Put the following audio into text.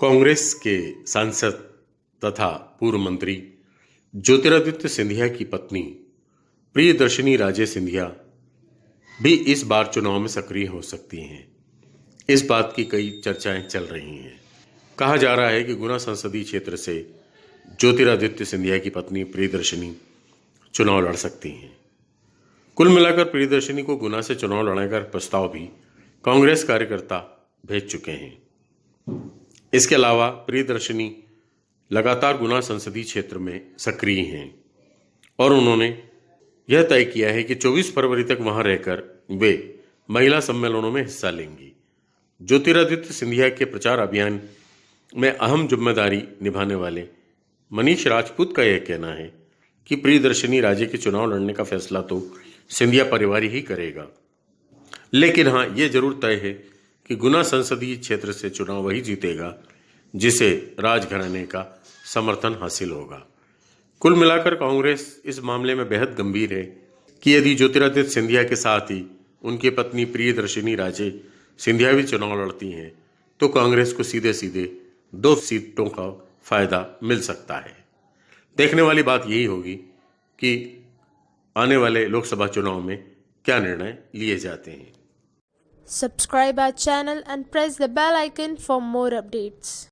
कांग्रेस के सांसद तथा पूर्व मंत्री ज्योतिरादित्य सिंधिया की पत्नी प्रियदर्शनी राजे सिंधिया भी इस बार चुनाव में सक्रिय हो सकती हैं। इस बात की कई चर्चाएँ चल रही हैं। कहा जा रहा है कि गुना संसदीय क्षेत्र से ज्योतिरादित्य सिंधिया की पत्नी प्रियदर्शनी चुनाव लड़ सकती हैं। कुल मिलाकर प्रियदर्शनी को गुना से चुनाव लड़ने का प्रस्ताव भी कांग्रेस कार्यकर्ता भेज चुके हैं। इसके अलावा प्रियदर्शनी लगातार गुना संसदीय क्षेत्र में सक्रिय हैं और उन्होंने यह तय किया है कि 24 फरवरी तक वहाँ रहकर वे महिला सम्मेलनों में हिस्सा लेंगी। ज्योतिरादित्य सिंधिया के प्रचार अभियान में अहम ज़िम्मेदारी निभाने वाले मनीष राजपूत का यह कहना है कि प्रियदर्शनी राज्य के चुनाव लड़ने का फैसला तो सिंधिया परिवार ही करेगा। लेकिन हाँ ये ज़रूर तय है कि गुना संसदीय क्षेत्र से चुनाव वही जीतेगा, जिसे राजघराने का समर्थन हासिल होगा। कुल मिलाकर कांग्रेस इस मामले में बेहद गंभीर है कि यदि ज्योतिरादित्य सिंधिया के साथ ही उनकी पत्नी प्रियदर्शिनी राजे सिंधिया भी चुनाव लड़ती हैं तो कांग्रेस को सीधे सीधे दो सीटों का फ़ायदा मिल सकता है। देखने वाली बात यही होगी कि आने वाले लोकसभा चुनाव में क्या निर्णय लिए जाते हैं। Subscribe our channel and press the bell icon for more updates.